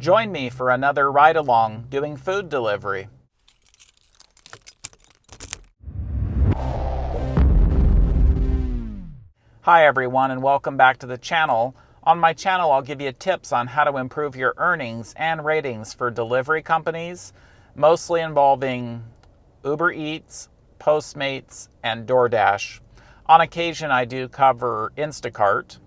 Join me for another ride along doing food delivery. Hi everyone and welcome back to the channel. On my channel I'll give you tips on how to improve your earnings and ratings for delivery companies, mostly involving Uber Eats, Postmates, and DoorDash. On occasion I do cover Instacart,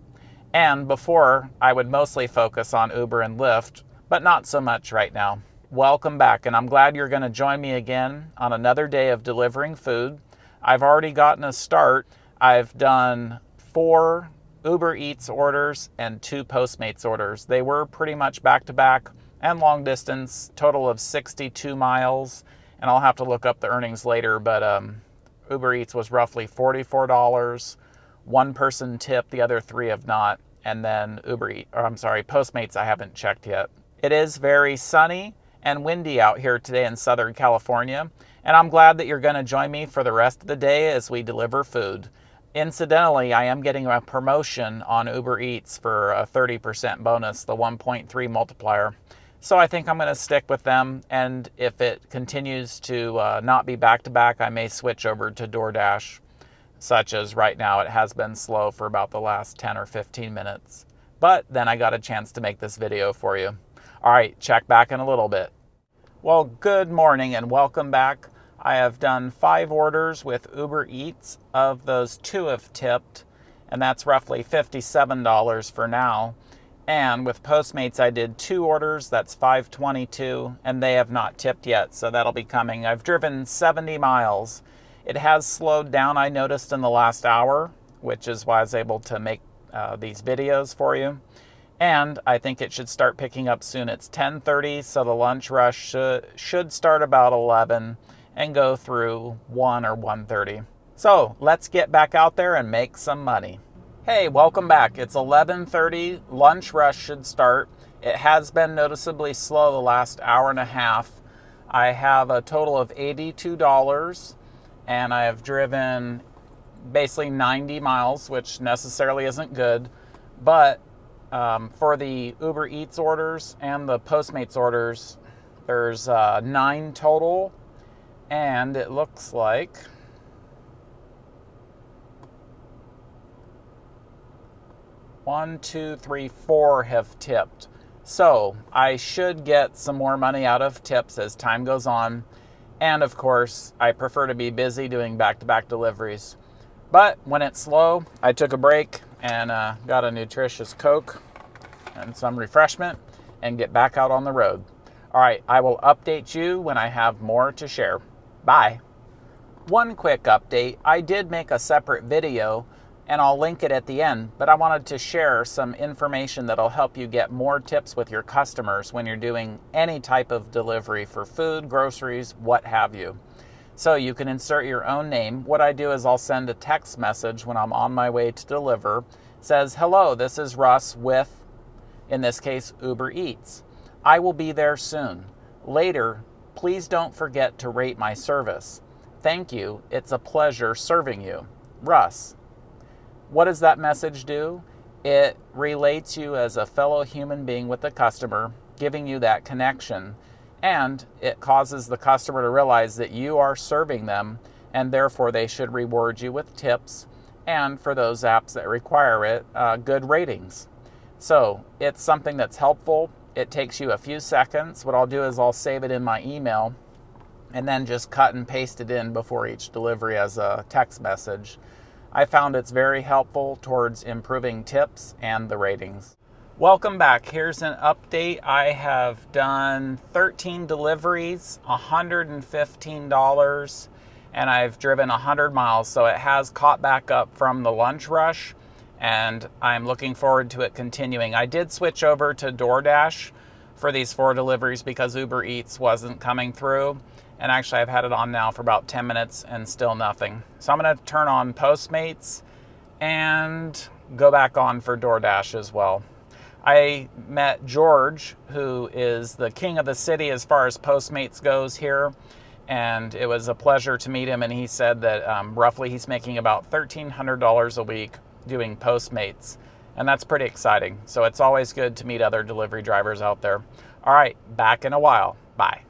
and before I would mostly focus on Uber and Lyft, but not so much right now. Welcome back, and I'm glad you're going to join me again on another day of delivering food. I've already gotten a start. I've done four Uber Eats orders and two Postmates orders. They were pretty much back to back and long distance, total of 62 miles. And I'll have to look up the earnings later, but um, Uber Eats was roughly $44. One person tip, the other three have not. And then Uber Eats, or I'm sorry, Postmates, I haven't checked yet. It is very sunny and windy out here today in Southern California, and I'm glad that you're going to join me for the rest of the day as we deliver food. Incidentally, I am getting a promotion on Uber Eats for a 30% bonus, the 1.3 multiplier. So I think I'm going to stick with them, and if it continues to uh, not be back to back, I may switch over to DoorDash, such as right now it has been slow for about the last 10 or 15 minutes. But then I got a chance to make this video for you. All right, check back in a little bit. Well, good morning and welcome back. I have done five orders with Uber Eats. Of those, two have tipped, and that's roughly $57 for now. And with Postmates, I did two orders, that's 522, and they have not tipped yet, so that'll be coming. I've driven 70 miles. It has slowed down, I noticed, in the last hour, which is why I was able to make uh, these videos for you and I think it should start picking up soon. It's 10:30, so the lunch rush should should start about 11 and go through 1 or 1:30. So, let's get back out there and make some money. Hey, welcome back. It's 11:30. Lunch rush should start. It has been noticeably slow the last hour and a half. I have a total of $82 and I have driven basically 90 miles, which necessarily isn't good, but um, for the Uber Eats orders and the Postmates orders, there's uh, nine total, and it looks like one, two, three, four have tipped. So I should get some more money out of tips as time goes on. And of course, I prefer to be busy doing back to back deliveries. But when it's slow, I took a break and uh, got a nutritious Coke and some refreshment and get back out on the road. All right, I will update you when I have more to share. Bye. One quick update I did make a separate video and I'll link it at the end, but I wanted to share some information that'll help you get more tips with your customers when you're doing any type of delivery for food, groceries, what have you. So you can insert your own name. What I do is I'll send a text message when I'm on my way to deliver. It says, "Hello, this is Russ with in this case, Uber Eats. I will be there soon. Later, please don't forget to rate my service. Thank you. It's a pleasure serving you. Russ. What does that message do? It relates you as a fellow human being with the customer, giving you that connection, and it causes the customer to realize that you are serving them and therefore they should reward you with tips and for those apps that require it, uh, good ratings. So it's something that's helpful. It takes you a few seconds. What I'll do is I'll save it in my email and then just cut and paste it in before each delivery as a text message. I found it's very helpful towards improving tips and the ratings. Welcome back. Here's an update. I have done 13 deliveries, $115, and I've driven 100 miles. So it has caught back up from the lunch rush and I'm looking forward to it continuing. I did switch over to DoorDash for these four deliveries because Uber Eats wasn't coming through. And actually, I've had it on now for about 10 minutes and still nothing. So I'm going to turn on Postmates and go back on for DoorDash as well. I met George, who is the king of the city as far as Postmates goes here. And it was a pleasure to meet him. And he said that um, roughly he's making about $1,300 a week doing Postmates. And that's pretty exciting. So it's always good to meet other delivery drivers out there. All right, back in a while. Bye.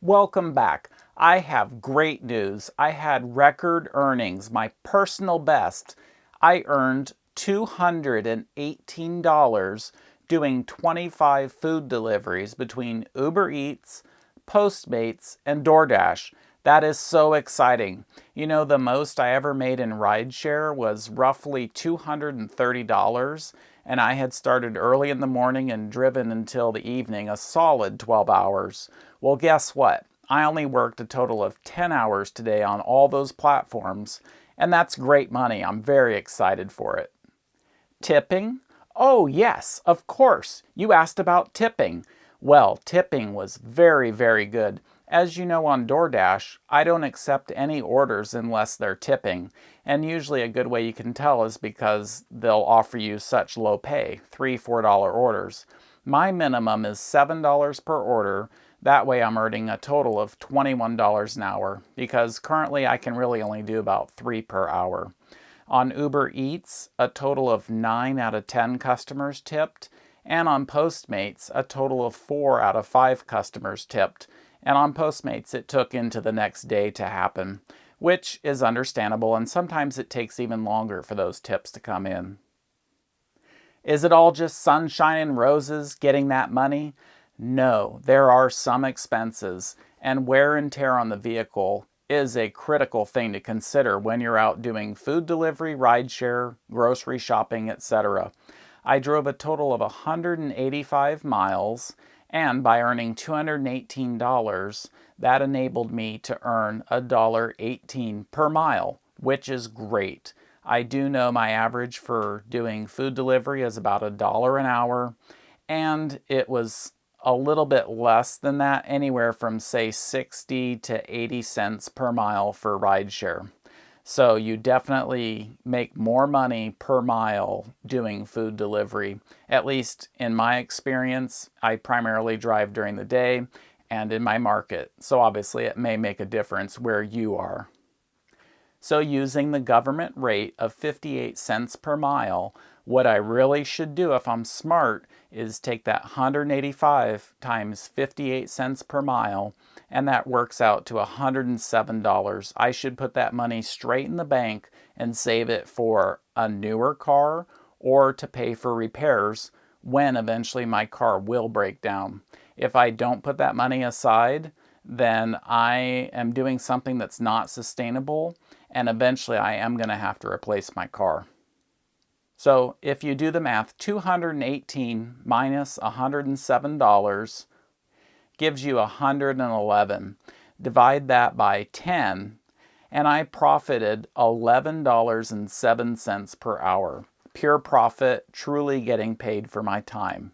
Welcome back. I have great news. I had record earnings, my personal best. I earned $218 doing 25 food deliveries between Uber Eats, Postmates, and DoorDash. That is so exciting. You know, the most I ever made in rideshare was roughly $230, and I had started early in the morning and driven until the evening, a solid 12 hours. Well, guess what? I only worked a total of 10 hours today on all those platforms, and that's great money. I'm very excited for it. Tipping? Oh, yes, of course. You asked about tipping. Well, tipping was very, very good. As you know on DoorDash, I don't accept any orders unless they're tipping. And usually a good way you can tell is because they'll offer you such low pay, 3, $4 orders. My minimum is $7 per order. That way I'm earning a total of $21 an hour because currently I can really only do about 3 per hour. On Uber Eats, a total of 9 out of 10 customers tipped, and on Postmates, a total of 4 out of 5 customers tipped. And on Postmates, it took into the next day to happen, which is understandable, and sometimes it takes even longer for those tips to come in. Is it all just sunshine and roses getting that money? No, there are some expenses, and wear and tear on the vehicle is a critical thing to consider when you're out doing food delivery, rideshare, grocery shopping, etc. I drove a total of 185 miles and by earning $218, that enabled me to earn $1.18 per mile, which is great. I do know my average for doing food delivery is about a dollar an hour, and it was a little bit less than that, anywhere from say 60 to 80 cents per mile for rideshare. So you definitely make more money per mile doing food delivery. At least in my experience, I primarily drive during the day and in my market. So obviously it may make a difference where you are. So using the government rate of 58 cents per mile, what I really should do if I'm smart is take that 185 times 58 cents per mile and that works out to $107. I should put that money straight in the bank and save it for a newer car or to pay for repairs when eventually my car will break down. If I don't put that money aside, then I am doing something that's not sustainable and eventually I am going to have to replace my car. So if you do the math, 218 minus $107 gives you 111. Divide that by 10 and I profited $11.07 per hour. Pure profit, truly getting paid for my time.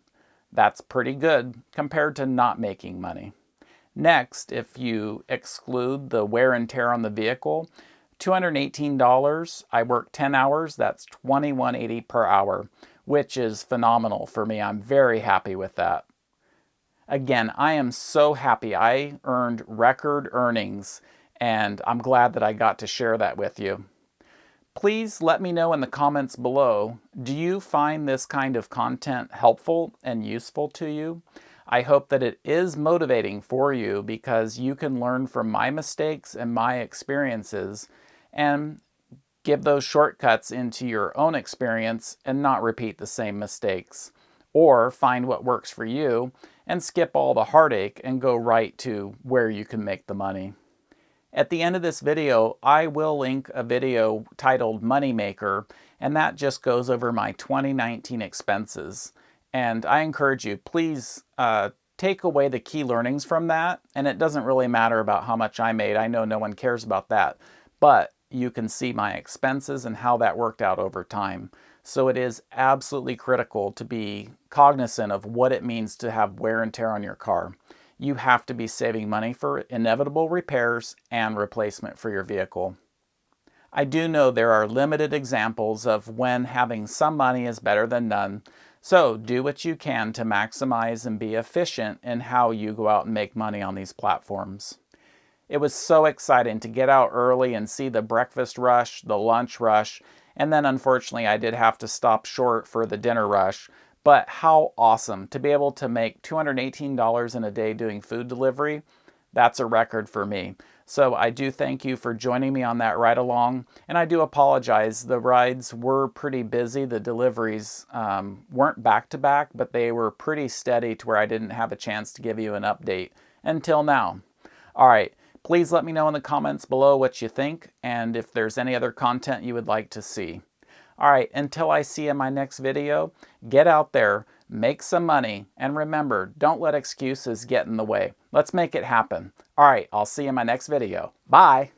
That's pretty good compared to not making money. Next, if you exclude the wear and tear on the vehicle, $218, I work 10 hours, that's $21.80 per hour, which is phenomenal for me. I'm very happy with that. Again, I am so happy. I earned record earnings and I'm glad that I got to share that with you. Please let me know in the comments below, do you find this kind of content helpful and useful to you? I hope that it is motivating for you because you can learn from my mistakes and my experiences and give those shortcuts into your own experience and not repeat the same mistakes. Or find what works for you and skip all the heartache and go right to where you can make the money. At the end of this video, I will link a video titled Moneymaker, and that just goes over my 2019 expenses. And I encourage you, please uh, take away the key learnings from that. And it doesn't really matter about how much I made. I know no one cares about that. But you can see my expenses and how that worked out over time. So it is absolutely critical to be cognizant of what it means to have wear and tear on your car. You have to be saving money for inevitable repairs and replacement for your vehicle. I do know there are limited examples of when having some money is better than none, so do what you can to maximize and be efficient in how you go out and make money on these platforms. It was so exciting to get out early and see the breakfast rush, the lunch rush, And then unfortunately, I did have to stop short for the dinner rush. But how awesome to be able to make $218 in a day doing food delivery. That's a record for me. So I do thank you for joining me on that ride along. And I do apologize. The rides were pretty busy. The deliveries um, weren't back to back, but they were pretty steady to where I didn't have a chance to give you an update until now. All right. Please let me know in the comments below what you think and if there's any other content you would like to see. All right, until I see you in my next video, get out there, make some money, and remember, don't let excuses get in the way. Let's make it happen. All right, I'll see you in my next video. Bye.